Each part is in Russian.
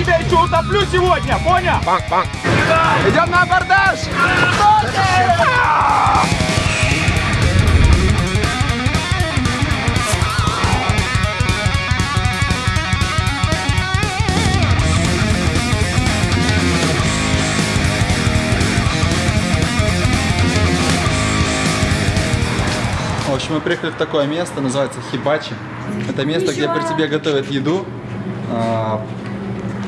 тебя еще утоплю сегодня, понял? Идем на абордаж! В общем, мы приехали в такое место, называется Хибачи. Это место, где при тебе готовят еду.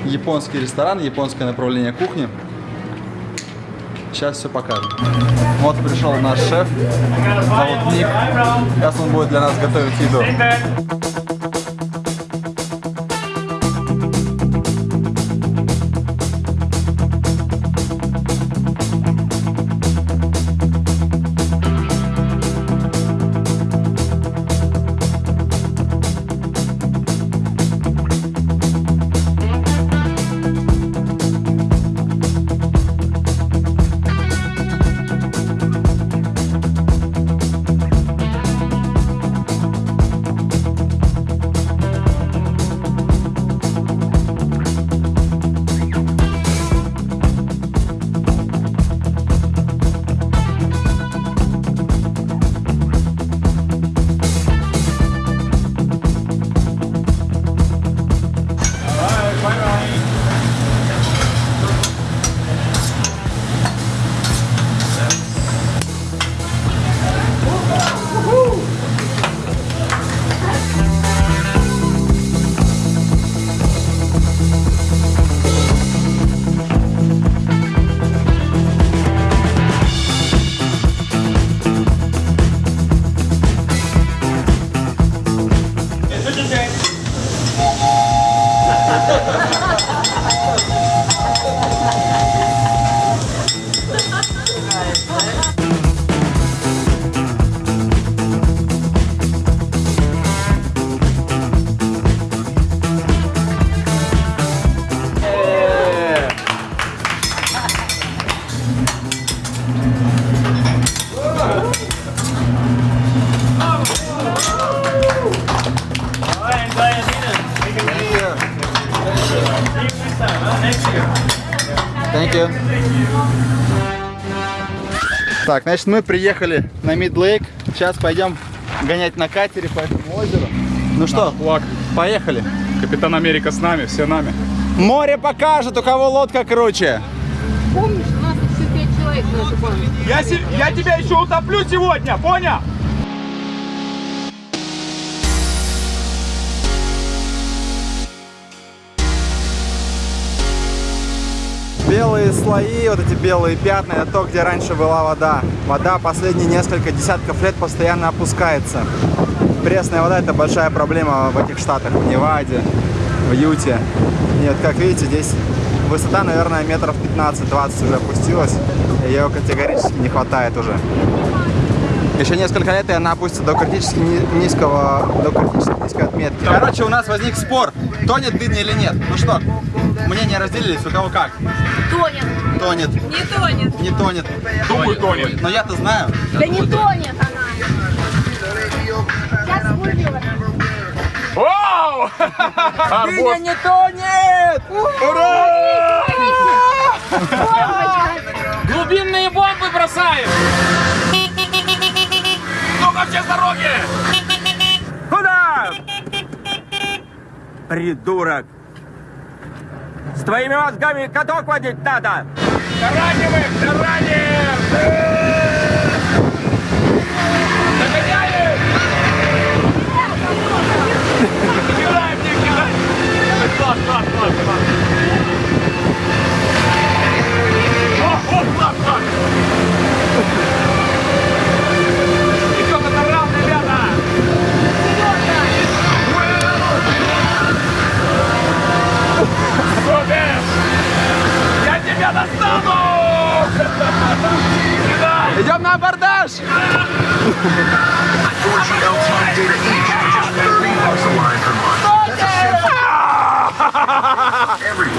Японский ресторан, японское направление кухни. Сейчас все покажем. Вот пришел наш шеф, зовут Ник. Сейчас он будет для нас готовить еду. Thank you. Так, значит, мы приехали на Мидлейк. Сейчас пойдем гонять на катере по этому озеру. Ну что, Флаг. поехали. Капитан Америка с нами, все нами. Море покажет, у кого лодка круче. Помнишь, у нас еще пять человек на. Я, я тебя еще утоплю сегодня, понял? Белые слои, вот эти белые пятна, это то, где раньше была вода. Вода последние несколько десятков лет постоянно опускается. Пресная вода это большая проблема в этих штатах, в Неваде, в Юте. И вот как видите, здесь высота, наверное, метров 15-20 уже опустилась. Ее категорически не хватает уже. Еще несколько лет, и она опустится до критически ни- низкого, до критически низкой отметки. Короче, у нас возник спор, тонет дыня или нет. Ну что, мнения разделились, у кого как? Тонет. Тонет, Не тонет. не тонет. Думаю, тонет. Но я-то знаю. Да не тонет она. Я. Вау! Арбуз. не тонет! Ура! Глубинные бомбы бросаем! Ну-ка все с дороги! Куда? Придурок! С твоими мозгами каток водить надо! Тараним их! 4G LTE data each, bucks a line per month. Every